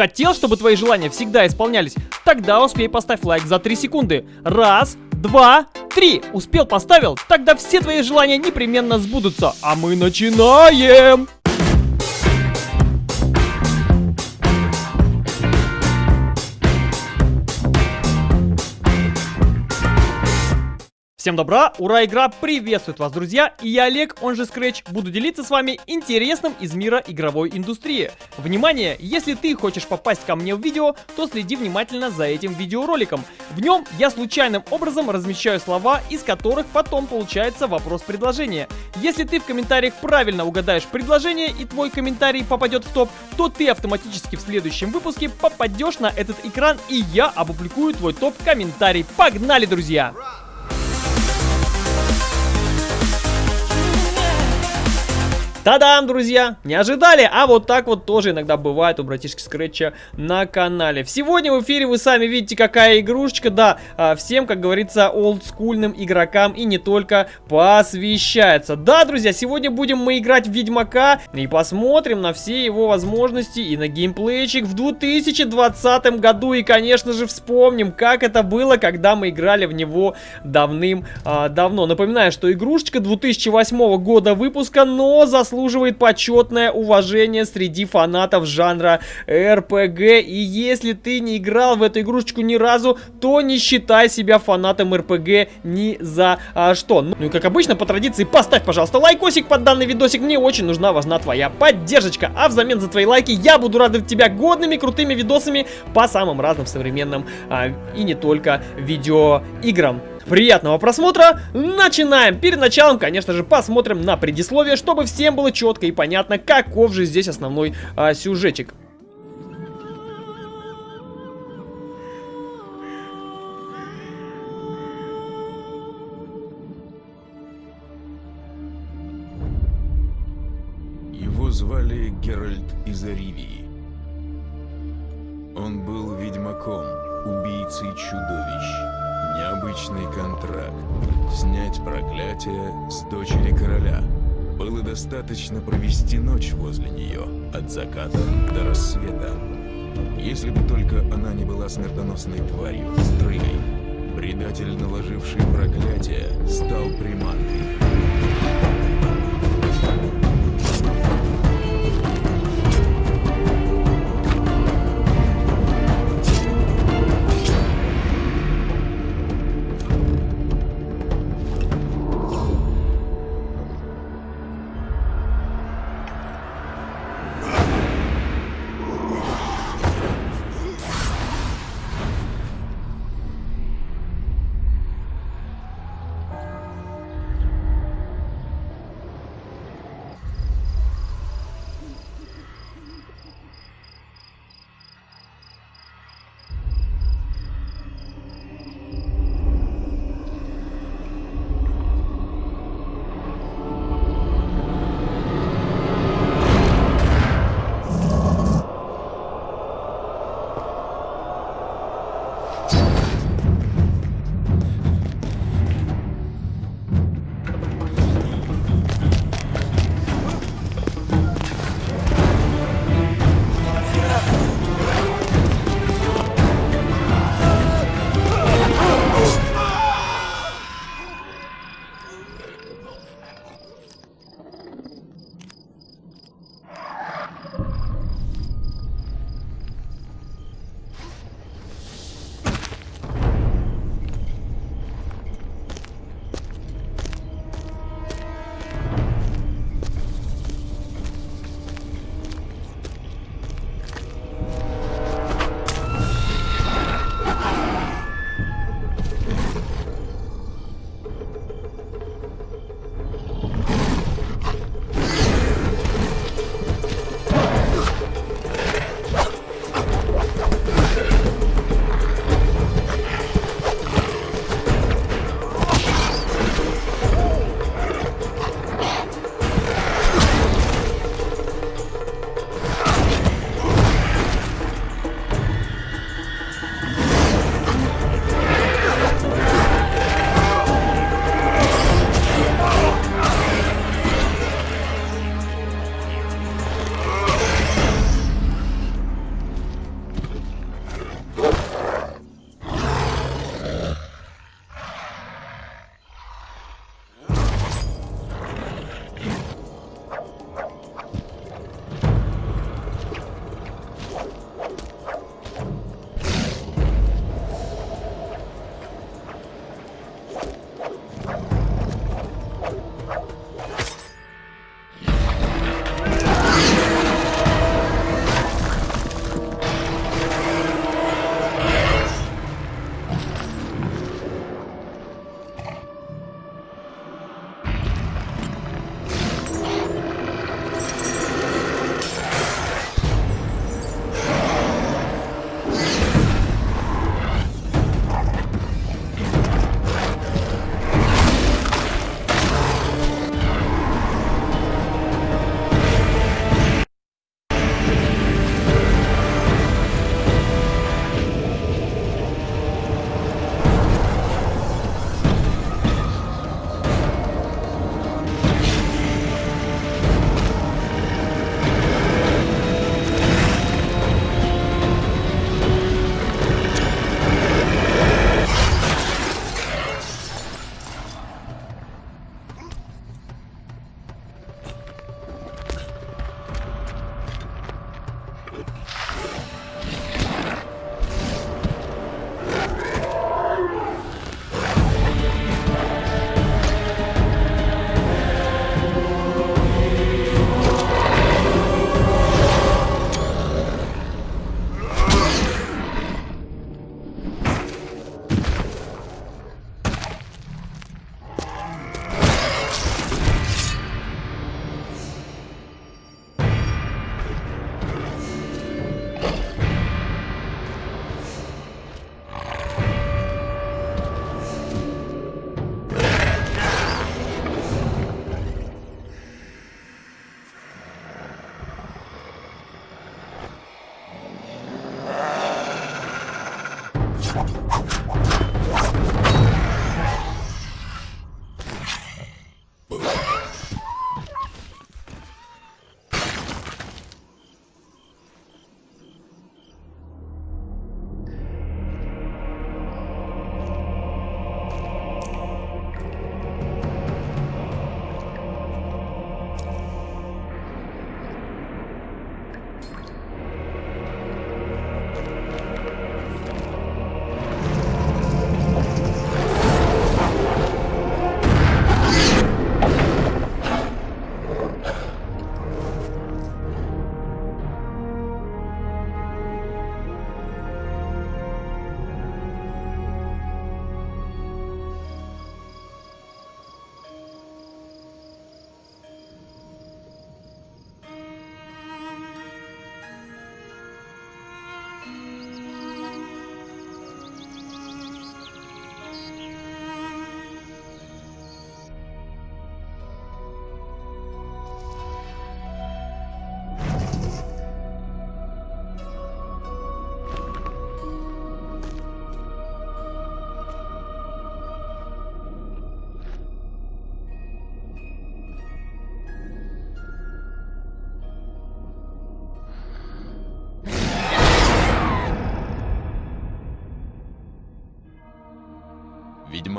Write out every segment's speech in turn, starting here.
Хотел, чтобы твои желания всегда исполнялись? Тогда успей поставь лайк за 3 секунды. Раз, два, три. Успел, поставил? Тогда все твои желания непременно сбудутся. А мы начинаем! Всем добра, ура, игра приветствует вас, друзья, и я Олег, он же Scratch, буду делиться с вами интересным из мира игровой индустрии. Внимание, если ты хочешь попасть ко мне в видео, то следи внимательно за этим видеороликом. В нем я случайным образом размещаю слова, из которых потом получается вопрос-предложение. Если ты в комментариях правильно угадаешь предложение и твой комментарий попадет в топ, то ты автоматически в следующем выпуске попадешь на этот экран и я опубликую твой топ-комментарий. Погнали, друзья! Та-дам, друзья! Не ожидали? А вот так вот тоже иногда бывает у братишки Скретча на канале. Сегодня в эфире вы сами видите, какая игрушечка. Да, а, всем, как говорится, олдскульным игрокам и не только посвящается. Да, друзья, сегодня будем мы играть в Ведьмака и посмотрим на все его возможности и на геймплейчик в 2020 году. И, конечно же, вспомним, как это было, когда мы играли в него давным-давно. А, Напоминаю, что игрушечка 2008 года выпуска, но за заслуживает почетное уважение среди фанатов жанра РПГ. И если ты не играл в эту игрушечку ни разу, то не считай себя фанатом РПГ ни за а, что. Ну и как обычно, по традиции, поставь, пожалуйста, лайкосик под данный видосик. Мне очень нужна, важна твоя поддержка. А взамен за твои лайки я буду радовать тебя годными, крутыми видосами по самым разным современным а, и не только видеоиграм. Приятного просмотра! Начинаем! Перед началом, конечно же, посмотрим на предисловие, чтобы всем было четко и понятно, каков же здесь основной а, сюжетик. Его звали Геральт из Аривии. Он был ведьмаком, убийцей чудовищ. Необычный контракт. Снять проклятие с дочери короля. Было достаточно провести ночь возле нее, от заката до рассвета. Если бы только она не была смертоносной тварью, стрыгой, предатель, наложивший проклятие,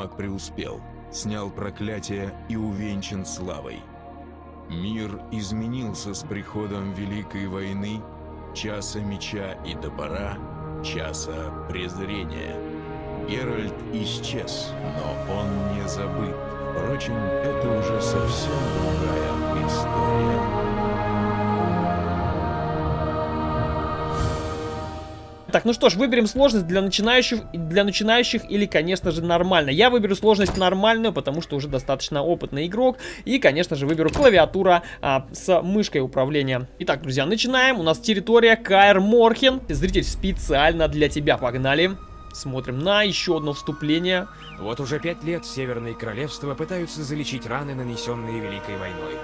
Ведьмак преуспел, снял проклятие и увенчан славой. Мир изменился с приходом Великой войны, часа меча и топора, часа презрения. Геральт исчез, но он не забыт. Впрочем, это уже совсем другая история. Так, ну что ж, выберем сложность для начинающих, для начинающих или, конечно же, нормально. Я выберу сложность нормальную, потому что уже достаточно опытный игрок. И, конечно же, выберу клавиатура а, с мышкой управления. Итак, друзья, начинаем. У нас территория Каэр Морхен. Зритель специально для тебя. Погнали. Смотрим на еще одно вступление. Вот уже пять лет Северные Королевства пытаются залечить раны, нанесенные Великой войной.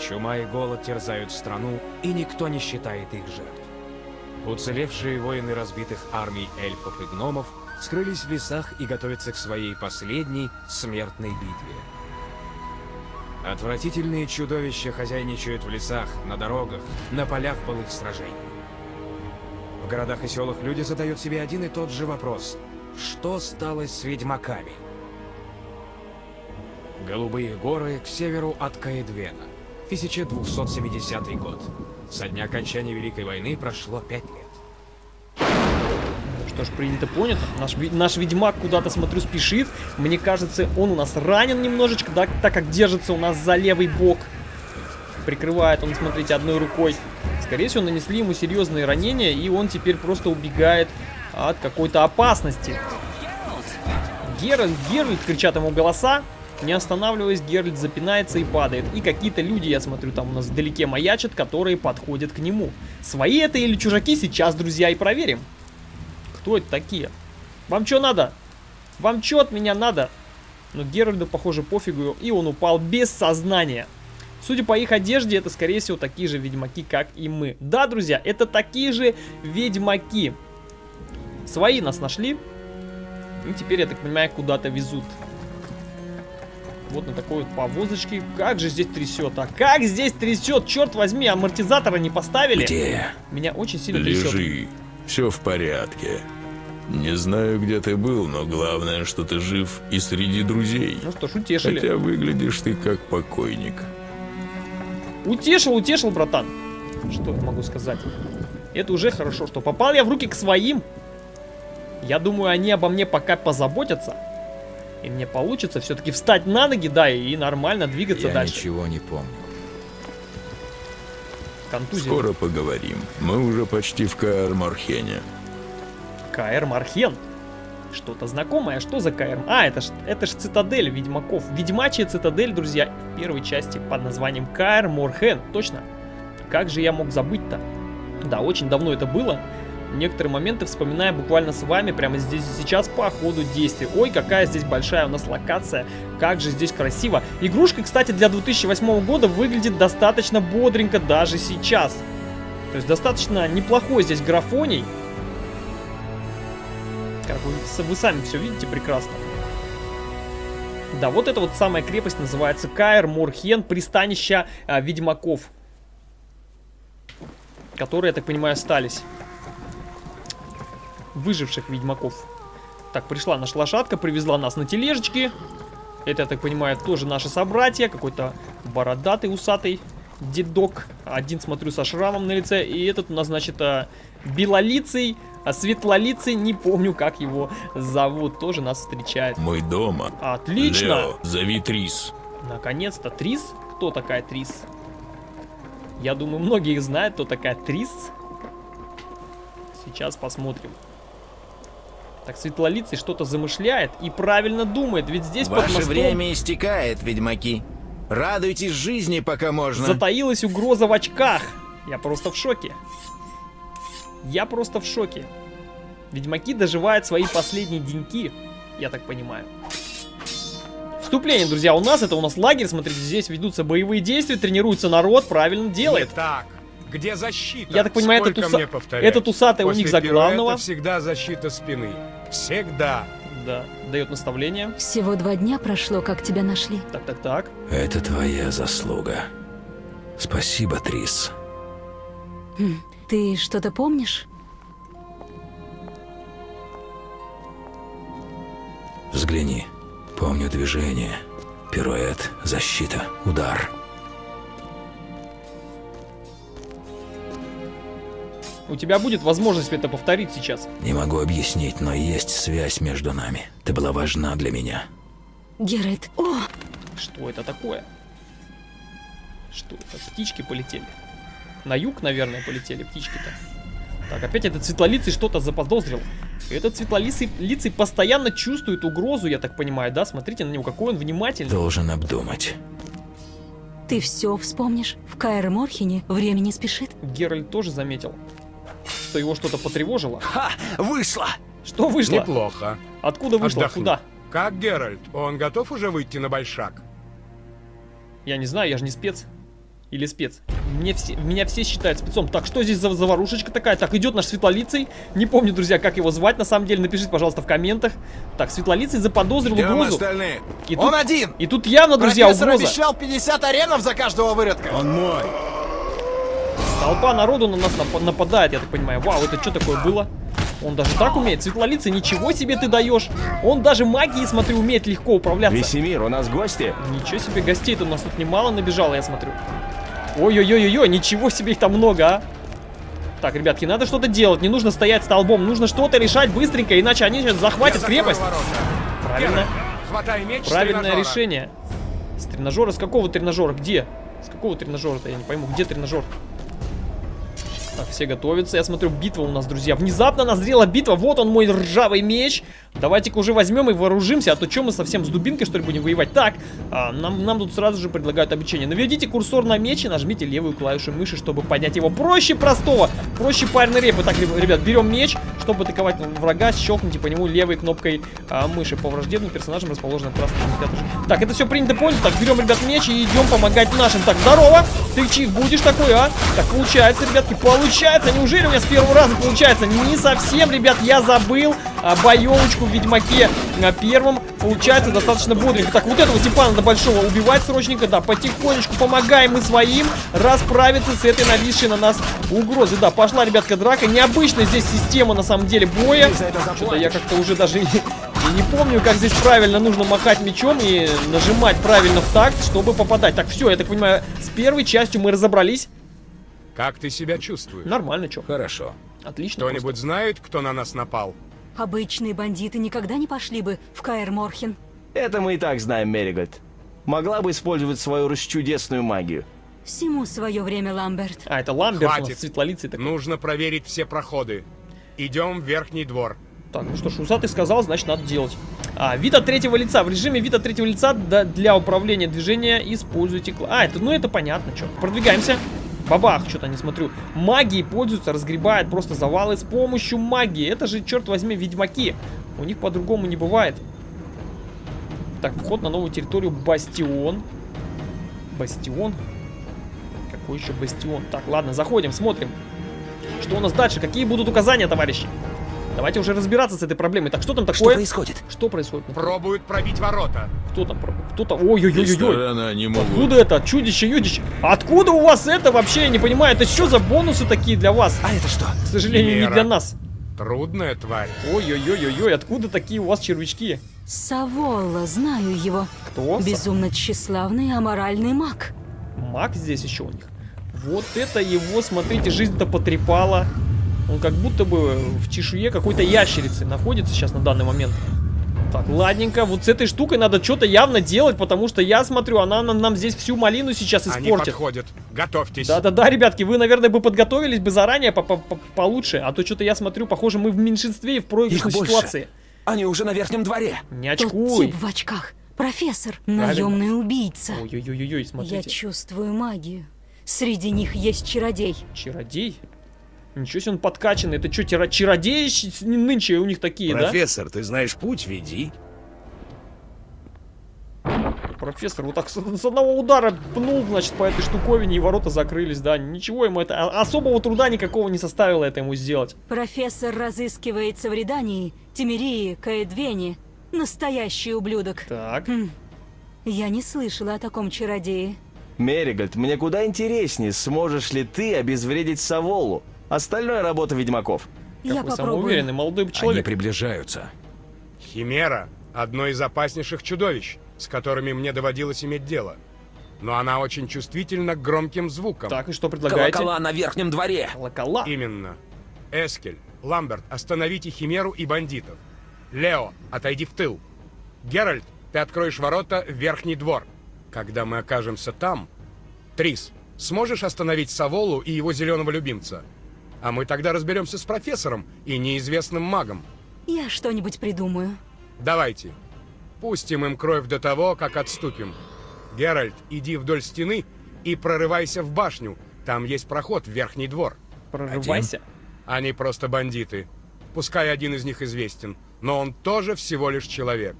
Чума и голод терзают страну, и никто не считает их жертв. Уцелевшие воины разбитых армий эльфов и гномов скрылись в лесах и готовятся к своей последней смертной битве. Отвратительные чудовища хозяйничают в лесах, на дорогах, на полях былых сражений. В городах и селах люди задают себе один и тот же вопрос. Что стало с ведьмаками? Голубые горы к северу от Каэдвена. 1270 год. Со дня окончания Великой войны прошло пять лет. Что ж, принято, понято. Наш, наш ведьмак куда-то, смотрю, спешит. Мне кажется, он у нас ранен немножечко, да, так как держится у нас за левый бок. Прикрывает он, смотрите, одной рукой. Скорее всего, нанесли ему серьезные ранения, и он теперь просто убегает от какой-то опасности. Геральт, Геральт, кричат ему голоса. Не останавливаясь, Геральт запинается и падает. И какие-то люди, я смотрю, там у нас вдалеке маячат, которые подходят к нему. Свои это или чужаки, сейчас, друзья, и проверим. Кто это такие? Вам что надо? Вам что от меня надо? Но Геральду, похоже, пофигу, и он упал без сознания. Судя по их одежде, это, скорее всего, такие же ведьмаки, как и мы. Да, друзья, это такие же ведьмаки. Свои нас нашли. И теперь, я так понимаю, куда-то везут. Вот на такой вот повозочке. Как же здесь трясет, а? Как здесь трясет? Черт возьми, амортизатора не поставили? Где? Меня очень сильно трясет. Лежи. Все в порядке. Не знаю, где ты был, но главное, что ты жив и среди друзей. Ну что ж, утешили. Хотя выглядишь ты как покойник. Утешил, утешил, братан. Что я могу сказать? Это уже хорошо, что попал я в руки к своим. Я думаю, они обо мне пока позаботятся. И мне получится все-таки встать на ноги, да, и нормально двигаться Я дальше. ничего не помню. Контузия. Скоро поговорим. Мы уже почти в Каэр-Мархене. КР Мархен. Что-то знакомое. Что за КР? А, это ж, это ж цитадель ведьмаков. Ведьмачья цитадель, друзья, в первой части под названием КР Морхен. Точно. Как же я мог забыть-то? Да, очень давно это было. Некоторые моменты вспоминаю буквально с вами прямо здесь и сейчас по ходу действия. Ой, какая здесь большая у нас локация. Как же здесь красиво. Игрушка, кстати, для 2008 года выглядит достаточно бодренько даже сейчас. То есть достаточно неплохой здесь графоний. Как вы, вы сами все видите прекрасно. Да, вот эта вот самая крепость называется Каэр Морхен, пристанище а, ведьмаков. Которые, я так понимаю, остались. Выживших ведьмаков. Так, пришла наша лошадка, привезла нас на тележечке. Это, я так понимаю, тоже наши собратья. Какой-то бородатый, усатый дедок. Один, смотрю, со шрамом на лице. И этот у нас, значит, а, белолицый, а светлолицый, не помню, как его зовут, тоже нас встречает. Мы дома. Отлично! Лео, зови Трис. Наконец-то Трис? Кто такая Трис? Я думаю, многие знают, кто такая Трис. Сейчас посмотрим. Так, Светлолицый что-то замышляет и правильно думает, ведь здесь под Ваше мостом время истекает, ведьмаки. Радуйтесь жизни, пока можно. затаилась угроза в очках. Я просто в шоке. Я просто в шоке. Ведьмаки доживают свои последние деньки, я так понимаю. Вступление, друзья, у нас это у нас лагерь, смотрите, здесь ведутся боевые действия, тренируется народ, правильно делает. Не так. Где защита? Я так понимаю, Сколько этот, уса- этот усатый у После них за главного. всегда защита спины. Всегда. Да, дает наставление. Всего два дня прошло, как тебя нашли. Так, так, так. Это твоя заслуга. Спасибо, Трис. Хм, Ты что-то помнишь? Взгляни. Помню движение. Пируэт, защита, удар. У тебя будет возможность это повторить сейчас. Не могу объяснить, но есть связь между нами. Ты была важна для меня. Геральт. О, Что это такое? Что это? Птички полетели. На юг, наверное, полетели птички-то. Так, опять этот светлолицый что-то заподозрил. Этот светлолицый постоянно чувствует угрозу, я так понимаю, да? Смотрите на него, какой он внимательный. Должен обдумать. ты все вспомнишь? В Каэр Морхене время не спешит. Геральт тоже заметил, что его что-то потревожило. Ха! Вышло! Что вышло? Неплохо. Откуда вышло? Отдохну. Куда? Как Геральт? Он готов уже выйти на большак? Я не знаю, я же не спец. Или спец. Мне все, меня все считают спецом. Так, что здесь за заварушечка такая? Так, идет наш светлолицый. Не помню, друзья, как его звать на самом деле. Напишите, пожалуйста, в комментах. Так, светлолицый заподозрил Где угрозу. остальные? И Он тут, один! и тут явно, друзья, Профессор угроза. обещал 50 аренов за каждого выродка. Он мой. Толпа народу на нас нап- нападает, я так понимаю. Вау, это что такое было? Он даже так умеет. Светлолицый, ничего себе ты даешь. Он даже магией, смотрю, умеет легко управляться. Весемир, у нас гости? Ничего себе, гостей-то у нас тут немало набежало, я смотрю. Ой-ой-ой-ой, ничего себе их там много, а. Так, ребятки, надо что-то делать, не нужно стоять столбом, нужно что-то решать быстренько, иначе они сейчас захватят крепость. Правильно, Хватай меч правильное решение. С тренажера? С какого тренажера? Где? С какого тренажера-то? Я не пойму, где тренажер? Так, все готовятся. Я смотрю, битва у нас, друзья. Внезапно назрела битва. Вот он, мой ржавый меч. Давайте-ка уже возьмем и вооружимся. А то что мы совсем с дубинкой, что ли, будем воевать? Так, а, нам, нам тут сразу же предлагают обучение. Наведите курсор на меч и нажмите левую клавишу мыши, чтобы поднять его. Проще простого. Проще парной репы. Так, реб- ребят, берем меч, чтобы атаковать врага. Щелкните по нему левой кнопкой а, мыши. По враждебным персонажам расположена красная индикатор. Так, это все принято, понято. Так, берем, ребят, меч и идем помогать нашим. Так, здорово. Ты чих будешь такой, а? Так, получается, ребятки, получается. Неужели у меня с первого раза получается? Не совсем, ребят, я забыл а, боевочку в Ведьмаке на первом. Получается достаточно бодренько. Так, вот этого типа надо большого убивать срочненько. Да, потихонечку помогаем мы своим расправиться с этой нависшей на нас угрозой. Да, пошла, ребятка, драка. Необычная здесь система, на самом деле, боя. Что-то я как-то уже даже и, и не помню, как здесь правильно нужно махать мечом и нажимать правильно в такт, чтобы попадать. Так, все, я так понимаю, с первой частью мы разобрались. Как ты себя чувствуешь? Нормально, что? Хорошо. Отлично. Кто-нибудь знает, кто на нас напал? Обычные бандиты никогда не пошли бы в Каэр Морхен. Это мы и так знаем, Меригольд. Могла бы использовать свою расчудесную магию. Всему свое время, Ламберт. А, это Ламберт, Хватит. светлолицый такой. Нужно проверить все проходы. Идем в верхний двор. Так, ну что ж, усатый сказал, значит надо делать. А, вид от третьего лица. В режиме вид от третьего лица для управления движения используйте... кла- А, это, ну это понятно, что. Продвигаемся. Бабах, что-то не смотрю. Магией пользуются, разгребают просто завалы с помощью магии. Это же, черт возьми, ведьмаки. У них по-другому не бывает. Так, вход на новую территорию Бастион. Бастион? Какой еще Бастион? Так, ладно, заходим, смотрим. Что у нас дальше? Какие будут указания, товарищи? Давайте уже разбираться с этой проблемой. Так, что там Что такое? происходит? Что происходит? Пробуют пробить ворота. Кто там? Кто там? Ой-ой-ой-ой. Откуда это? Чудище, юдище. Откуда у вас это вообще? Я не понимаю. Это что за бонусы такие для вас? А это что? К сожалению, не Химера. для нас. Трудная тварь. Ой-ой-ой-ой. Откуда такие у вас червячки? Саволла, знаю его. Кто? Безумно тщеславный аморальный маг. Маг здесь еще у них. Вот это его, смотрите, жизнь-то потрепала. Он как будто бы в чешуе какой-то ящерицы находится сейчас на данный момент. Так, ладненько. Вот с этой штукой надо что-то явно делать, потому что я смотрю, она нам, нам здесь всю малину сейчас Они испортит. подходят. Готовьтесь. Да-да-да, ребятки, вы, наверное, бы подготовились бы заранее по -по -по получше, а то что-то я смотрю, похоже, мы в меньшинстве и в проигрышной ситуации. Они уже на верхнем дворе. Не Тот очкуй. тип в очках. Профессор. Наемный убийца. Ой-ой-ой-ой, Я смотрите. чувствую магию. Среди них есть чародей. Чародей? Ничего себе он подкачанный. Это что, чародеи нынче у них такие, да? Профессор, ты знаешь путь, веди. Профессор вот так с, с одного удара пнул, значит, по этой штуковине, и ворота закрылись, да. Ничего ему это... а- Особого труда никакого не составило это ему сделать. Профессор разыскивается в Редании, Тимирии, Каэдвене. Настоящий ублюдок. Так. Хм. Я не слышала о таком чародее. Меригольд, мне куда интереснее, сможешь ли ты обезвредить Саволу. Остальное работа ведьмаков. Я Какой попробую. самоуверенный молодой Они человек. приближаются. Химера — одно из опаснейших чудовищ, с которыми мне доводилось иметь дело. Но она очень чувствительна к громким звукам. Так, и что предлагаете? Колокола на верхнем дворе. Колокола. Именно. Эскель, Ламберт, остановите Химеру и бандитов. Лео, отойди в тыл. Геральт, ты откроешь ворота в верхний двор. Когда мы окажемся там... Трис, сможешь остановить Саволу и его зеленого любимца? А мы тогда разберемся с профессором и неизвестным магом. Я что-нибудь придумаю. Давайте. Пустим им кровь до того, как отступим. Геральт, иди вдоль стены и прорывайся в башню. Там есть проход в верхний двор. Прорывайся. Они просто бандиты. Пускай один из них известен, но он тоже всего лишь человек.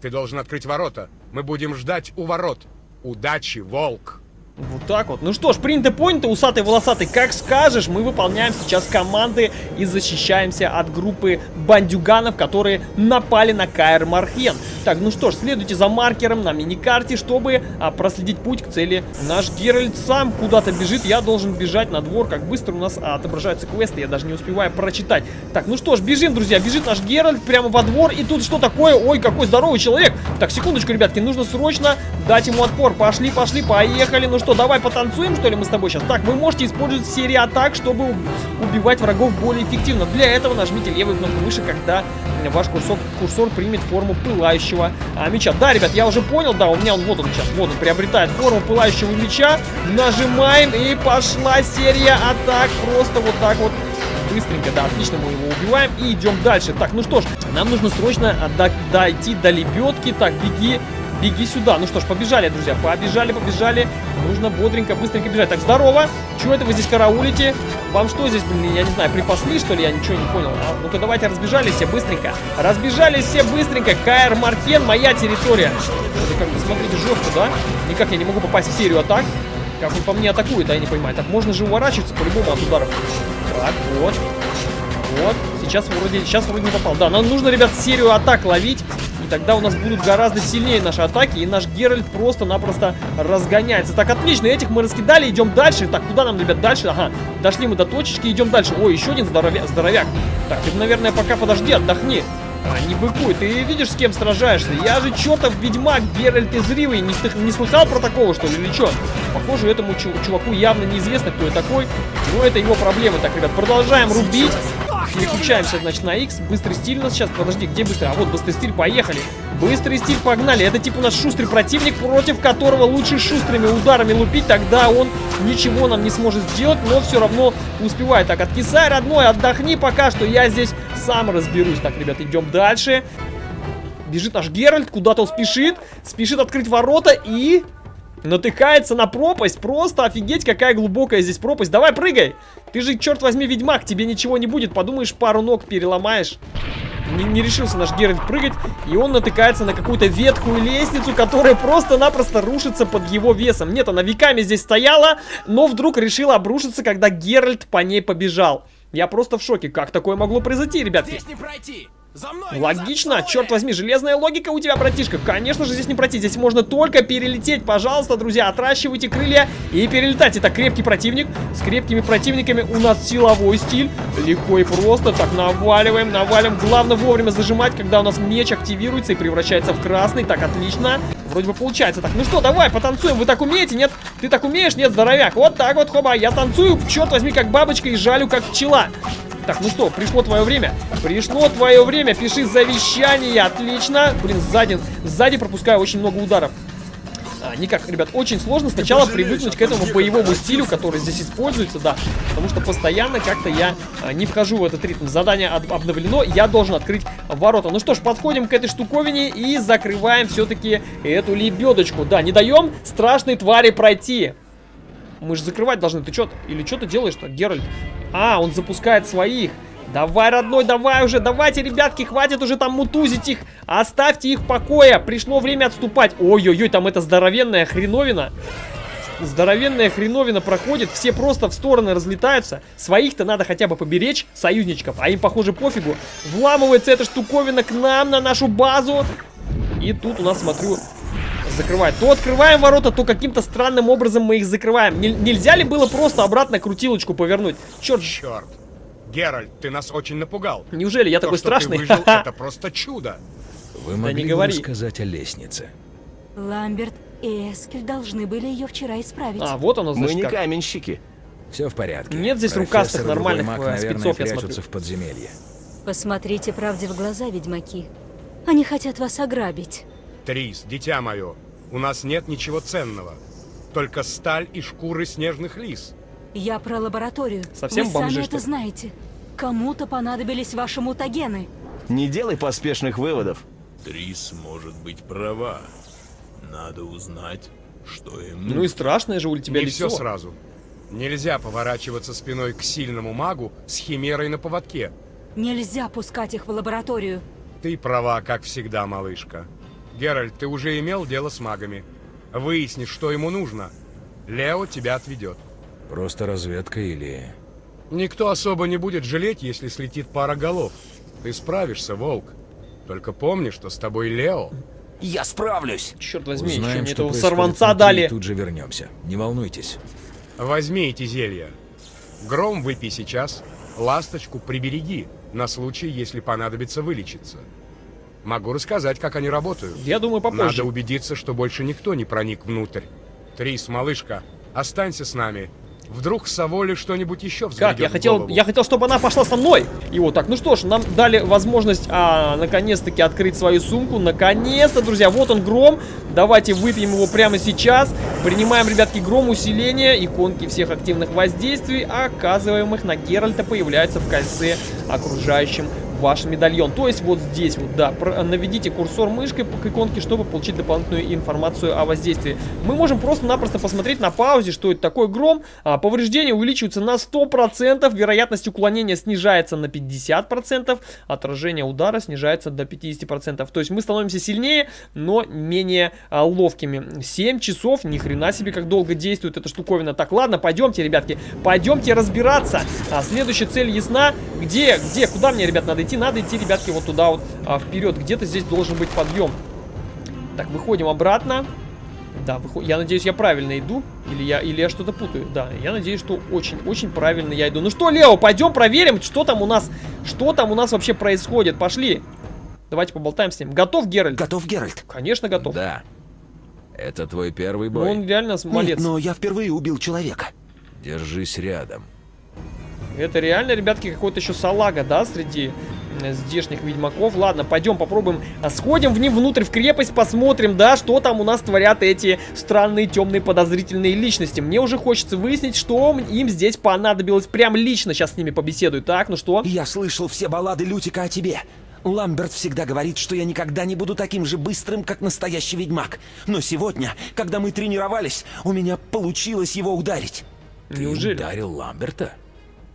Ты должен открыть ворота. Мы будем ждать у ворот. Удачи, волк! Вот так вот. Ну что ж, принято понято, усатый волосатый, как скажешь, мы выполняем сейчас команды и защищаемся от группы бандюганов, которые напали на Каэр Мархен. Так, ну что ж, следуйте за маркером на миникарте, чтобы а, проследить путь к цели. Наш Геральт сам куда-то бежит, я должен бежать на двор. Как быстро у нас а, отображаются квесты, я даже не успеваю прочитать. Так, ну что ж, бежим, друзья, бежит наш Геральт прямо во двор. И тут что такое? Ой, какой здоровый человек. Так, секундочку, ребятки, нужно срочно дать ему отпор. Пошли, пошли, поехали. Ну что, давай потанцуем, что ли, мы с тобой сейчас? Так, вы можете использовать серии атак, чтобы убивать врагов более эффективно. Для этого нажмите левую кнопку выше, когда ваш курсор, курсор примет форму пылающего а, меча. Да, ребят, я уже понял, да, у меня он вот он сейчас, вот он приобретает форму пылающего меча. Нажимаем и пошла серия атак. Просто вот так вот быстренько, да, отлично, мы его убиваем и идем дальше. Так, ну что ж, нам нужно срочно дойти до лебедки. Так, беги, беги сюда. Ну что ж, побежали, друзья, побежали, побежали. Нужно бодренько, быстренько бежать. Так, здорово. Чего это вы здесь караулите? Вам что здесь, блин, я не знаю, припасли, что ли? Я ничего не понял. А, Ну-ка, давайте разбежались все быстренько. Разбежались все быстренько. Каэр Маркен, моя территория. Это как бы, смотрите, жестко, да? Никак я не могу попасть в серию атак. Как он по мне атакует, а я не понимаю. Так, можно же уворачиваться по-любому от ударов. Так, вот. Вот. Сейчас вроде, сейчас вроде не попал. Да, нам нужно, ребят, серию атак ловить. Тогда у нас будут гораздо сильнее наши атаки. И наш Геральт просто-напросто разгоняется. Так, отлично. Этих мы раскидали. Идем дальше. Так, куда нам, ребят, дальше? Ага, дошли мы до точечки. Идем дальше. Ой, еще один здоровя здоровяк. Так, ты, наверное, пока подожди, отдохни. А, не быкуй, ты видишь, с кем сражаешься? Я же чертов ведьмак, Геральт из Ривы. Не, не слыхал про такого, что ли, или что? Похоже, этому чуваку явно неизвестно, кто я такой. Но это его проблемы. Так, ребят, продолжаем рубить. Переключаемся, значит, на X. Быстрый стиль у нас сейчас. Подожди, где быстрый? А вот быстрый стиль, поехали. Быстрый стиль, погнали. Это типа нас шустрый противник, против которого лучше шустрыми ударами лупить. Тогда он ничего нам не сможет сделать, но все равно успевает. Так, откисай, родной, отдохни пока что. Я здесь сам разберусь. Так, ребят, идем дальше. Бежит наш Геральт, куда-то он спешит. Спешит открыть ворота и натыкается на пропасть. Просто офигеть, какая глубокая здесь пропасть. Давай, прыгай. Ты же, черт возьми, ведьмак, тебе ничего не будет. Подумаешь, пару ног переломаешь. Не, не решился наш Геральт прыгать, и он натыкается на какую-то ветхую лестницу, которая просто-напросто рушится под его весом. Нет, она веками здесь стояла, но вдруг решила обрушиться, когда Геральт по ней побежал. Я просто в шоке. Как такое могло произойти, ребятки? Здесь не пройти. За мной, Логично, черт возьми, железная логика у тебя, братишка. Конечно же, здесь не пройти, здесь можно только перелететь. Пожалуйста, друзья, отращивайте крылья и перелетать. Это крепкий противник. С крепкими противниками у нас силовой стиль. Легко и просто. Так, наваливаем, наваливаем. Главное вовремя зажимать, когда у нас меч активируется и превращается в красный. Так, отлично. Вроде бы получается. Так, ну что, давай, потанцуем. Вы так умеете? Нет? Ты так умеешь? Нет, здоровяк. Вот так вот, хоба. Я танцую, черт возьми, как бабочка и жалю, как пчела. Так, ну что, пришло твое время. Пришло твое время. Пиши завещание. Отлично. Блин, сзади, сзади пропускаю очень много ударов. А, никак, ребят, очень сложно сначала привыкнуть к этому боевому стилю, который здесь используется, да. Потому что постоянно как-то я а, не вхожу в этот ритм. Задание об обновлено, я должен открыть ворота. Ну что ж, подходим к этой штуковине и закрываем все-таки эту лебедочку. Да, не даем страшной твари пройти. Мы же закрывать должны. Ты что? Или что ты делаешь-то, Геральт? А, он запускает своих. Давай, родной, давай уже, давайте, ребятки, хватит уже там мутузить их. Оставьте их в покое. Пришло время отступать. Ой-ой-ой, там это здоровенная хреновина. Здоровенная хреновина проходит, все просто в стороны разлетаются. Своих-то надо хотя бы поберечь, союзничков, а им, похоже, пофигу. Вламывается эта штуковина к нам, на нашу базу. И тут у нас, смотрю, закрывает. То открываем ворота, то каким-то странным образом мы их закрываем. Н нельзя ли было просто обратно крутилочку повернуть? Черт. Черт. Геральт, ты нас очень напугал. Неужели я То, такой страшный? Выжил, это просто чудо. Вы Да могли не бы говори. рассказать о лестнице? Ламберт и Эскель должны были ее вчера исправить. А, вот оно, Мы значит, не как. каменщики. Все в порядке. Нет здесь Профессор рукастых нормальных, маг, наверное, спецов, я смотрю. в подземелье. Посмотрите правде в глаза, ведьмаки. Они хотят вас ограбить. Трис, дитя мое, у нас нет ничего ценного. Только сталь и шкуры снежных лис. Я про лабораторию. Совсем Вы бомжи, сами что это знаете. Кому-то понадобились ваши мутагены. Не делай поспешных выводов. Трис может быть права. Надо узнать, что им Ну и страшное же у тебя Не лицо. все сразу. Нельзя поворачиваться спиной к сильному магу с химерой на поводке. Нельзя пускать их в лабораторию. Ты права, как всегда, малышка. Геральт, ты уже имел дело с магами. Выясни, что ему нужно. Лео тебя отведет. Просто разведка или... Никто особо не будет жалеть, если слетит пара голов. Ты справишься, волк. Только помни, что с тобой Лео. Я справлюсь. Черт возьми, еще Узнаем, мне что этого сорванца внутри, дали. тут же вернемся. Не волнуйтесь. Возьми эти зелья. Гром выпей сейчас, ласточку прибереги, на случай, если понадобится вылечиться. Могу рассказать, как они работают. Я думаю, попозже. Надо убедиться, что больше никто не проник внутрь. Трис, малышка, останься с нами. Вдруг Саволе что-нибудь еще взбредет Как? Я хотел, голову. я хотел, чтобы она пошла со мной. И вот так. Ну что ж, нам дали возможность, а, наконец-таки открыть свою сумку. Наконец-то, друзья. Вот он, гром. Давайте выпьем его прямо сейчас. Принимаем, ребятки, гром усиления. Иконки всех активных воздействий, оказываемых на Геральта, появляются в кольце, окружающем ваш медальон. То есть вот здесь вот, да, наведите курсор мышкой к иконке, чтобы получить дополнительную информацию о воздействии. Мы можем просто-напросто посмотреть на паузе, что это такое гром. А, повреждения увеличиваются на 100%, вероятность уклонения снижается на 50%, отражение удара снижается до 50%. То есть мы становимся сильнее, но менее а, ловкими. 7 часов, ни хрена себе, как долго действует эта штуковина. Так, ладно, пойдемте, ребятки, пойдемте разбираться. А, следующая цель ясна. Где, где, куда мне, ребят, надо идти? Надо идти, ребятки, вот туда вот а, вперед. Где-то здесь должен быть подъем. Так, выходим обратно. Да, выход... я надеюсь, я правильно иду. Или я, или я что-то путаю. Да, я надеюсь, что очень-очень правильно я иду. Ну что, Лео, пойдем проверим, что там у нас, что там у нас вообще происходит. Пошли. Давайте поболтаем с ним. Готов, Геральт? Готов, Геральт? Конечно, готов. Да. Это твой первый Ну, бой. он реально молодец. Нет, но я впервые убил человека. Держись рядом. Это реально, ребятки, какой-то еще салага, да, среди здешних ведьмаков. Ладно, пойдем попробуем, а, сходим в ним внутрь в крепость, посмотрим, да, что там у нас творят эти странные, темные, подозрительные личности. Мне уже хочется выяснить, что им здесь понадобилось. Прям лично сейчас с ними побеседую. Так, ну что? Я слышал все баллады Лютика о тебе. Ламберт всегда говорит, что я никогда не буду таким же быстрым, как настоящий ведьмак. Но сегодня, когда мы тренировались, у меня получилось его ударить. Ты Неужели? ударил Ламберта?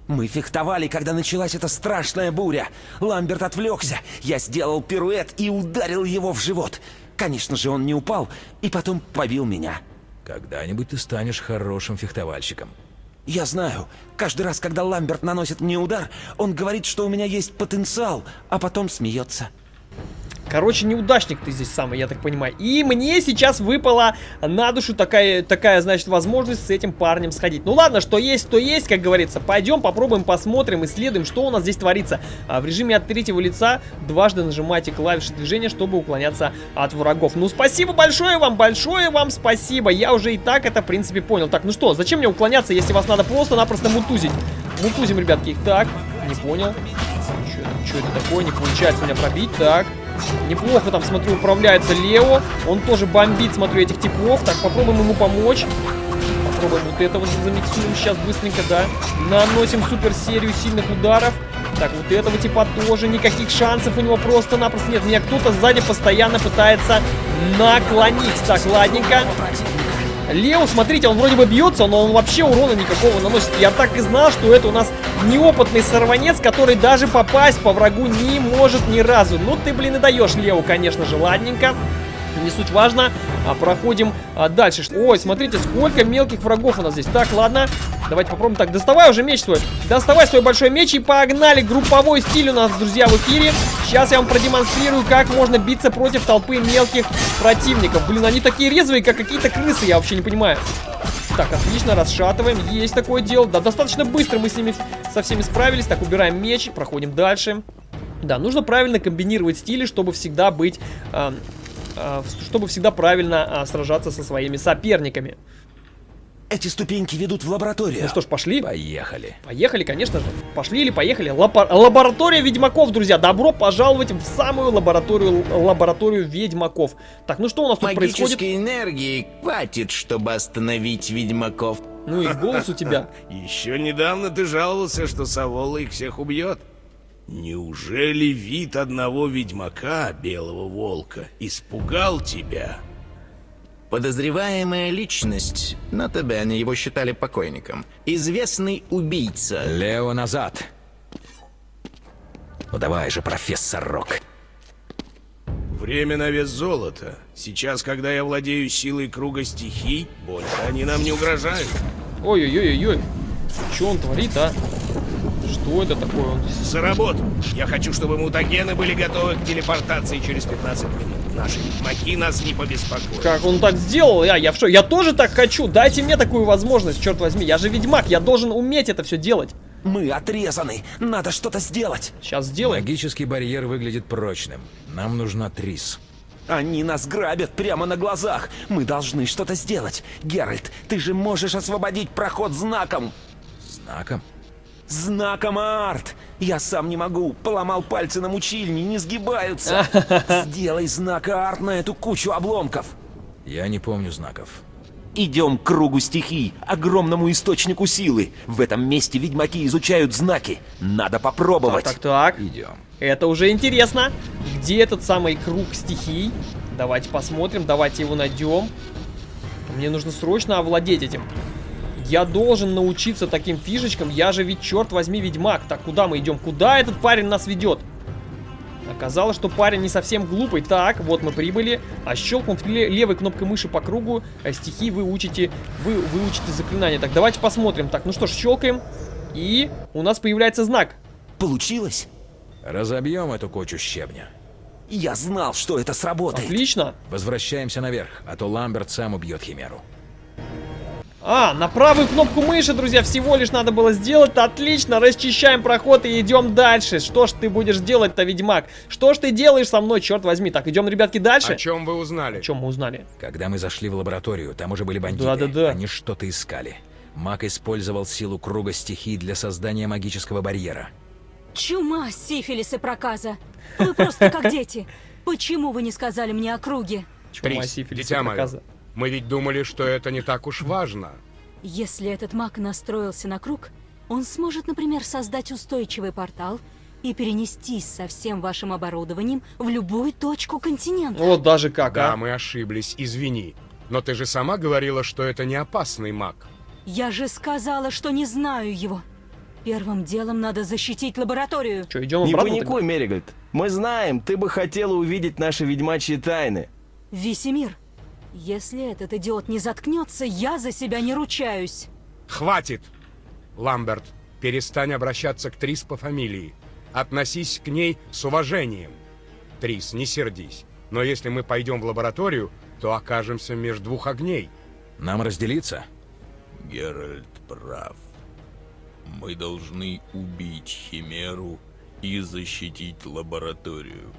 Мы фехтовали, когда началась эта страшная буря. Ламберт отвлекся. Я сделал пируэт и ударил его в живот. Конечно же, он не упал и потом побил меня. Когда-нибудь ты станешь хорошим фехтовальщиком. Я знаю, каждый раз, когда Ламберт наносит мне удар, он говорит, что у меня есть потенциал, а потом смеется. Короче, неудачник ты здесь самый, я так понимаю. И мне сейчас выпала на душу такая, такая, значит, возможность с этим парнем сходить. Ну ладно, что есть, то есть, как говорится. Пойдем, попробуем, посмотрим, исследуем, что у нас здесь творится. А в режиме от третьего лица дважды нажимайте клавиши движения, чтобы уклоняться от врагов. Ну, спасибо большое вам, большое вам спасибо. Я уже и так это, в принципе, понял. Так, ну что, зачем мне уклоняться, если вас надо просто-напросто мутузить? Мутузим, ребятки. Так, не понял. Что это, что это такое? Не получается меня пробить. Так. Неплохо там, смотрю, управляется Лео. Он тоже бомбит, смотрю, этих типов. Так, попробуем ему помочь. Попробуем вот это вот замиксуем сейчас быстренько, да. Наносим супер серию сильных ударов. Так, вот этого типа тоже никаких шансов у него просто-напросто нет. Меня кто-то сзади постоянно пытается наклонить. Так, ладненько. Лео, смотрите, он вроде бы бьется, но он вообще урона никакого наносит. Я так и знал, что это у нас неопытный сорванец, который даже попасть по врагу не может ни разу. Ну ты, блин, и даешь, Лео, конечно же, ладненько. Не суть важно. А, проходим а, дальше. Ой, смотрите, сколько мелких врагов у нас здесь. Так, ладно. Давайте попробуем так. Доставай уже меч свой. Доставай свой большой меч и погнали. Групповой стиль у нас, друзья, в эфире. Сейчас я вам продемонстрирую, как можно биться против толпы мелких противников. Блин, они такие резвые, как какие-то крысы, я вообще не понимаю. Так, отлично, расшатываем. Есть такое дело. Да, достаточно быстро мы с ними со всеми справились. Так, убираем меч, проходим дальше. Да, нужно правильно комбинировать стили, чтобы всегда быть... а, чтобы всегда правильно а, сражаться со своими соперниками. Эти ступеньки ведут в лабораторию. Ну что ж, пошли. Поехали. Поехали, конечно же. Пошли или поехали. Лапа- лаборатория ведьмаков, друзья. Добро пожаловать в самую лабораторию, лабораторию ведьмаков. Так, ну что у нас тут происходит? Магической энергии хватит, чтобы остановить ведьмаков. Ну и голос у тебя. Еще недавно ты жаловался, что Савола их всех убьет. Неужели вид одного ведьмака, белого волка, испугал тебя? Подозреваемая личность, на ТБ они его считали покойником, известный убийца. Лео назад. Ну давай же, профессор Рок. Время на вес золота. Сейчас, когда я владею силой круга стихий, больше они нам не угрожают. Ой-ой-ой-ой. Что он творит, а? Что это такое? Он... За работу. Я хочу, чтобы мутагены были готовы к телепортации через 15 минут. Наши ведьмаки нас не побеспокоят. Как он так сделал? Я, я в шо? Я тоже так хочу. Дайте мне такую возможность, черт возьми. Я же ведьмак, я должен уметь это все делать. Мы отрезаны. Надо что-то сделать. Сейчас сделаем. Магический барьер выглядит прочным. Нам нужна Трис. Они нас грабят прямо на глазах. Мы должны что-то сделать. Геральт, ты же можешь освободить проход знаком. Знаком? Знаком арт. Я сам не могу. Поломал пальцы на мучильне, не сгибаются. Сделай знак арт на эту кучу обломков. Я не помню знаков. Идем к кругу стихий, огромному источнику силы. В этом месте ведьмаки изучают знаки. Надо попробовать. Так, так, так. Идем. Это уже интересно. Где этот самый круг стихий? Давайте посмотрим, давайте его найдем. Мне нужно срочно овладеть этим. Я должен научиться таким фишечкам. Я же ведь, черт возьми, ведьмак. Так, куда мы идем? Куда этот парень нас ведет? Оказалось, что парень не совсем глупый. Так, вот мы прибыли. А щелкнув левой кнопкой мыши по кругу, э, стихи вы учите, вы выучите заклинание. Так, давайте посмотрим. Так, ну что ж, щелкаем. И у нас появляется знак. Получилось? Разобьем эту кучу щебня. Я знал, что это сработает. Отлично. Возвращаемся наверх, а то Ламберт сам убьет Химеру. А, на правую кнопку мыши, друзья, всего лишь надо было сделать. Отлично, расчищаем проход и идем дальше. Что ж ты будешь делать-то, ведьмак? Что ж ты делаешь со мной, черт возьми? Так, идем, ребятки, дальше. О чем вы узнали? О чем мы узнали? Когда мы зашли в лабораторию, там уже были бандиты. Да-да-да. Они что-то искали. Маг использовал силу круга стихий для создания магического барьера. Чума, сифилис и проказа. Вы просто как дети. Почему вы не сказали мне о круге? Чума, сифилис и проказа. Мы ведь думали, что это не так уж важно. Если этот маг настроился на круг, он сможет, например, создать устойчивый портал и перенестись со всем вашим оборудованием в любую точку континента. Вот даже как, Да, а? мы ошиблись, извини. Но ты же сама говорила, что это не опасный маг. Я же сказала, что не знаю его. Первым делом надо защитить лабораторию. Что, идем Не паникуй, Меригольд. Мы знаем, ты бы хотела увидеть наши ведьмачьи тайны. Весемир, если этот идиот не заткнется, я за себя не ручаюсь. Хватит! Ламберт, перестань обращаться к Трис по фамилии. Относись к ней с уважением. Трис, не сердись. Но если мы пойдем в лабораторию, то окажемся между двух огней. Нам разделиться? Геральт прав. Мы должны убить Химеру и защитить лабораторию.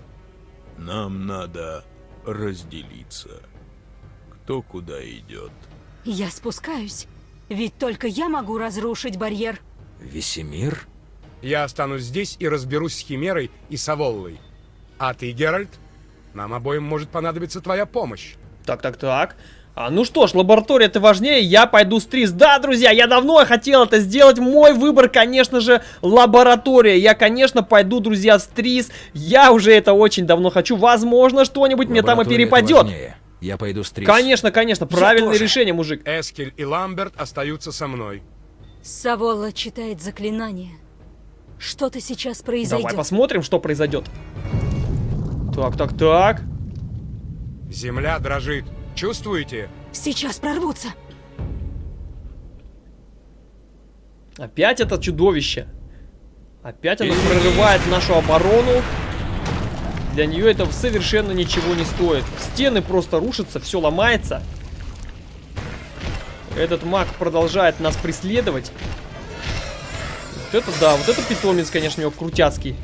Нам надо разделиться. Кто куда идет? Я спускаюсь, ведь только я могу разрушить барьер. Весемир? Я останусь здесь и разберусь с Химерой и Саволлой. А ты, Геральт, нам обоим может понадобиться твоя помощь. Так, так, так. А, ну что ж, лаборатория это важнее, я пойду с Трис. Да, друзья, я давно хотел это сделать. Мой выбор, конечно же, лаборатория. Я, конечно, пойду, друзья, с Трис. Я уже это очень давно хочу. Возможно, что-нибудь мне там и перепадет. важнее. Я пойду с Трис. Конечно, конечно, правильное тоже. решение, мужик. Эскель и Ламберт остаются со мной. Саволла читает заклинание. Что-то сейчас Давай произойдет. посмотрим, что произойдет. Так, так, так. Земля дрожит. Чувствуете? Сейчас прорвутся. Опять это чудовище. Опять оно прорывает нашу оборону. Для нее это совершенно ничего не стоит. Стены просто рушатся, все ломается. Этот маг продолжает нас преследовать. Вот это да, вот это питомец, конечно, у него крутяцкий.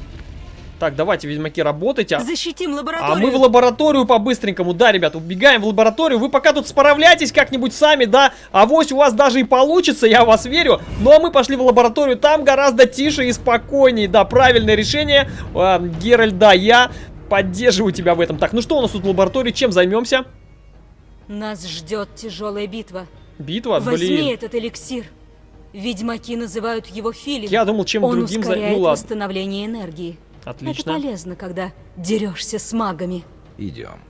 Так, давайте, ведьмаки, работайте. А- Защитим А лабораторию. мы в лабораторию по-быстренькому. Да, ребят, убегаем в лабораторию. Вы пока тут справляйтесь как-нибудь сами, да. Авось у вас даже и получится, я в вас верю. Ну, а мы пошли в лабораторию. Там гораздо тише и спокойнее. Да, правильное решение. А, Геральт, да, я поддерживаю тебя в этом. Так, ну что у нас тут в лаборатории? Чем займемся? Нас ждет тяжелая битва. Битва? Возьми Блин. этот эликсир. Ведьмаки называют его филин. Я думал, чем Он другим... за- ускоряет Ну, ладно. восстановление энергии. Это Отлично. полезно, когда дерешься с магами. Идем.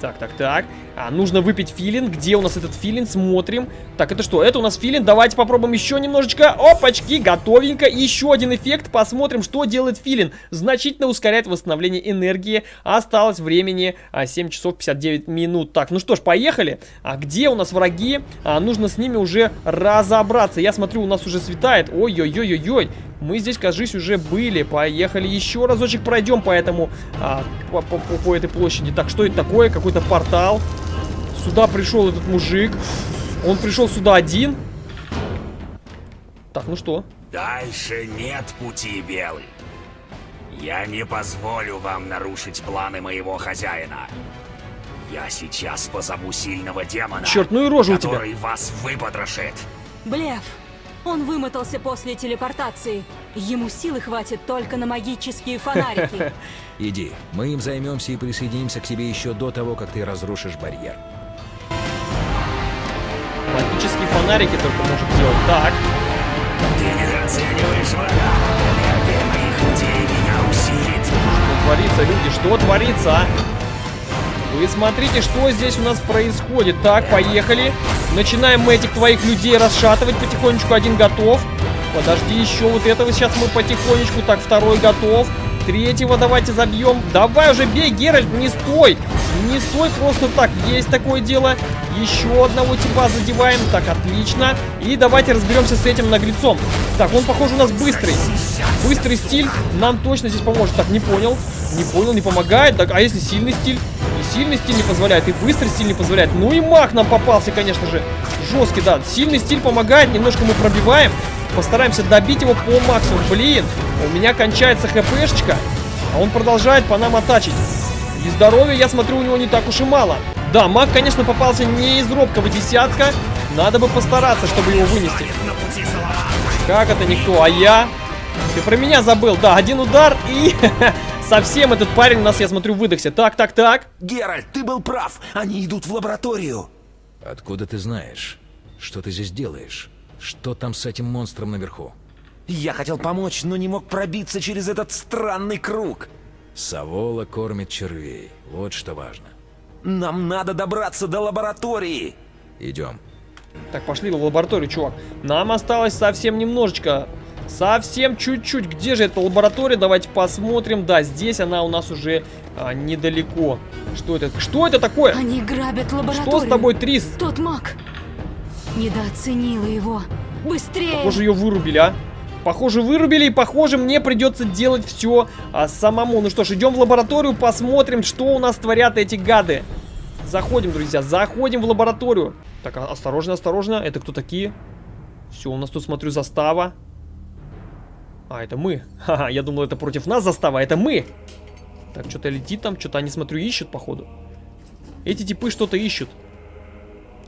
Так, так, так. А, нужно выпить филин. Где у нас этот филин? Смотрим. Так, это что? Это у нас филин. Давайте попробуем еще немножечко. Опачки, готовенько. Еще один эффект. Посмотрим, что делает филин. Значительно ускоряет восстановление энергии. Осталось времени а, 7 часов 59 минут. Так, ну что ж, поехали. А где у нас враги? А, нужно с ними уже разобраться. Я смотрю, у нас уже светает. Ой-ой-ой-ой-ой. Мы здесь, кажись, уже были. Поехали еще разочек пройдем по этому, а, по, по, по, этой площади. Так, что это такое? Какой-то портал. Сюда пришел этот мужик. Он пришел сюда один. Так, ну что? Дальше нет пути, Белый. Я не позволю вам нарушить планы моего хозяина. Я сейчас позову сильного демона, Черт, ну и рожа у тебя. который вас выпотрошит. Блеф. Он вымотался после телепортации. Ему силы хватит только на магические фонарики. Иди, мы им займемся и присоединимся к тебе еще до того, как ты разрушишь барьер. Магические фонарики только может делать. Так. Ты недооцениваешь врага. Энергия моих людей меня усилит. Что творится, люди? Что творится, а? Вы смотрите, что здесь у нас происходит. Так, поехали. Начинаем мы этих твоих людей расшатывать потихонечку. Один готов. Подожди, еще вот этого сейчас мы потихонечку. Так, второй готов. Третьего давайте забьем. Давай уже бей, Геральт, не стой. Не стой просто так. Есть такое дело. Еще одного типа задеваем. Так, отлично. И давайте разберемся с этим наглецом. Так, он, похоже, у нас быстрый. Быстрый стиль нам точно здесь поможет. Так, не понял. Не понял, не помогает. Так, а если сильный стиль? Сильный стиль не позволяет, и быстрый стиль не позволяет. Ну и мах нам попался, конечно же. Жесткий, да. Сильный стиль помогает. Немножко мы пробиваем. Постараемся добить его по максимуму. Блин, у меня кончается хпшечка, а он продолжает по нам атачить. И здоровья, я смотрю, у него не так уж и мало. Да, маг, конечно, попался не из робкого десятка. Надо бы постараться, чтобы его вынести. Как это никто? А я? Ты про меня забыл. Да, один удар и... Совсем этот парень у нас, я смотрю, выдохся. Так, так, так. Геральт, ты был прав. Они идут в лабораторию. Откуда ты знаешь? Что ты здесь делаешь? Что там с этим монстром наверху? Я хотел помочь, но не мог пробиться через этот странный круг. Савола кормит червей. Вот что важно. Нам надо добраться до лаборатории. Идем. Так, пошли в лабораторию, чувак. Нам осталось совсем немножечко. Совсем чуть-чуть. Где же эта лаборатория? Давайте посмотрим. Да, здесь она у нас уже а, недалеко. Что это? Что это такое? Они грабят лабораторию. Что с тобой, Трис? Тот маг. Недооценила его. Быстрее! Похоже, ее вырубили, а? Похоже, вырубили, и похоже, мне придется делать все а, самому. Ну что ж, идем в лабораторию, посмотрим, что у нас творят эти гады. Заходим, друзья, заходим в лабораторию. Так, а, осторожно, осторожно. Это кто такие? Все, у нас тут, смотрю, застава. А, это мы. Ха-ха, я думал, это против нас застава, а это мы. Так, что-то летит там, что-то они, смотрю, ищут, походу. Эти типы что-то ищут.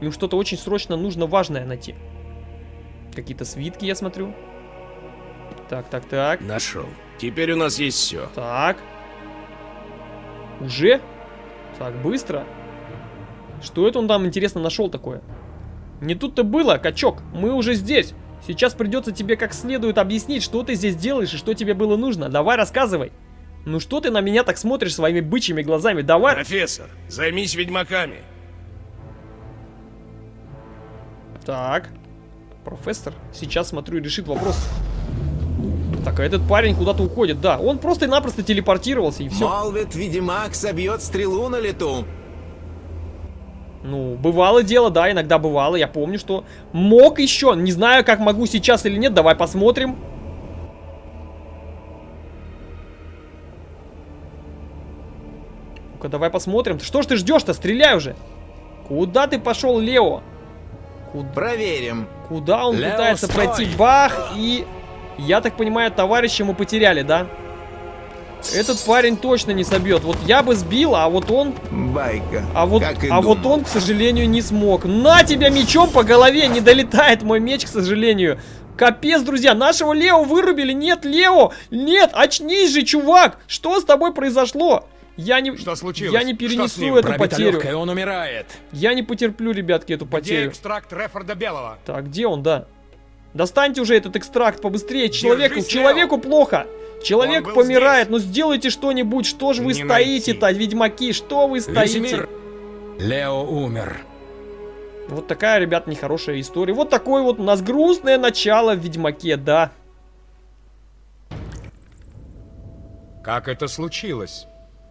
Им что-то очень срочно нужно важное найти. Какие-то свитки, я смотрю. Так, так, так. Нашел. Теперь у нас есть все. Так. Уже? Так, быстро. Что это он там, интересно, нашел такое? Не тут-то было, качок. Мы уже здесь. Сейчас придется тебе как следует объяснить, что ты здесь делаешь и что тебе было нужно. Давай, рассказывай. Ну что ты на меня так смотришь своими бычьими глазами? Давай. Профессор, займись ведьмаками. Так. Профессор сейчас, смотрю, решит вопрос. Так, а этот парень куда-то уходит. Да, он просто-напросто телепортировался и все. Молвит, ведьмак собьет стрелу на лету. Ну, бывало дело, да, иногда бывало. Я помню, что мог еще. Не знаю, как могу сейчас или нет. Давай посмотрим. Ну-ка, давай посмотрим. Что ж ты ждешь-то? Стреляй уже. Куда ты пошел, Лео? Куда? Проверим. Куда он Лео, пытается стой! пройти? Бах! И, я так понимаю, товарища мы потеряли, да? Этот парень точно не собьет. Вот я бы сбил, а вот он... Байка. А вот, а вот он, к сожалению, не смог. На тебя мечом по голове! Не долетает мой меч, к сожалению. Капец, друзья, нашего Лео вырубили. Нет, Лео! Нет, очнись же, чувак! Что с тобой произошло? Я не, Что случилось? я не Что с перенесу ним? эту Пробита потерю. легкая, он умирает. Я не потерплю, ребятки, эту Где потерю. экстракт Рефорда Белого? Так, где он, да? Достаньте уже этот экстракт побыстрее. Человеку, Держись, человеку плохо. Человек помирает, ну сделайте что-нибудь, что же вы Не стоите-то, ведьмаки, что вы стоите? Лео умер. Вот такая, ребят, нехорошая история. Вот такое вот у нас грустное начало в Ведьмаке, да. Как это случилось?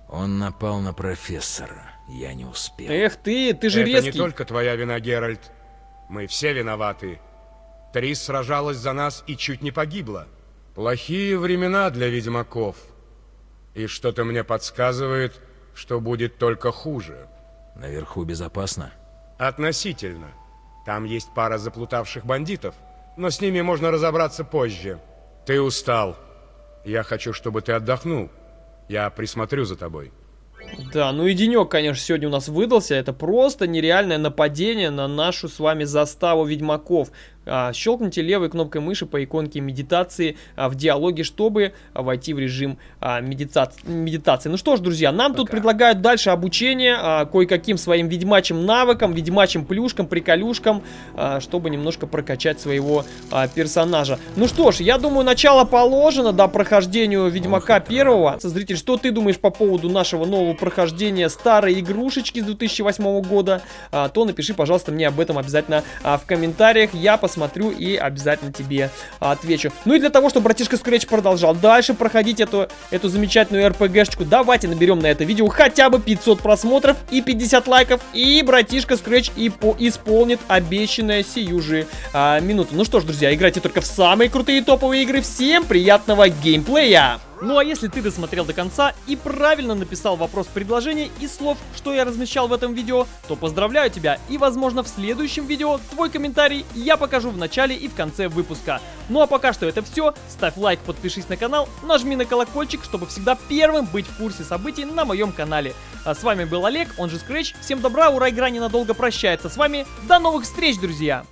Он напал на профессора. Я не успел. Эх ты, ты же это резкий. не только твоя вина, Геральт. Мы все виноваты. Трис сражалась за нас и чуть не погибла. Плохие времена для ведьмаков. И что-то мне подсказывает, что будет только хуже. Наверху безопасно? Относительно. Там есть пара заплутавших бандитов, но с ними можно разобраться позже. Ты устал. Я хочу, чтобы ты отдохнул. Я присмотрю за тобой. Да, ну и денек, конечно, сегодня у нас выдался. Это просто нереальное нападение на нашу с вами заставу ведьмаков. А, щелкните левой кнопкой мыши по иконке медитации а, в диалоге, чтобы а, войти в режим медитации. Ну что ж, друзья, нам тут предлагают дальше обучение кое-каким своим ведьмачьим навыкам, ведьмачьим плюшкам, приколюшкам, чтобы немножко прокачать своего персонажа. Ну что ж, я думаю, начало положено, да, прохождению Ведьмака первого. Зритель, что ты думаешь по поводу нашего нового прохождения старой игрушечки с 2008 года? То напиши, пожалуйста, мне об этом обязательно в комментариях. Я посмотрю и обязательно тебе отвечу. Ну и для того, чтобы братишка Scratch продолжал дальше проходить эту, эту замечательную РПГшечку, давайте наберем на это видео хотя бы 500 просмотров и 50 лайков, и братишка Scratch и по исполнит обещанное сию же а, минуту. Ну что ж, друзья, играйте только в самые крутые топовые игры. Всем приятного геймплея! Ну а если ты досмотрел до конца и правильно написал вопрос предложения из слов, что я размещал в этом видео, то поздравляю тебя и возможно в следующем видео твой комментарий я покажу в начале и в конце выпуска. Ну а пока что это все, ставь лайк, подпишись на канал, нажми на колокольчик, чтобы всегда первым быть в курсе событий на моем канале. А с вами был Олег, он же Scratch, всем добра, ура, игра ненадолго прощается с вами, до новых встреч, друзья!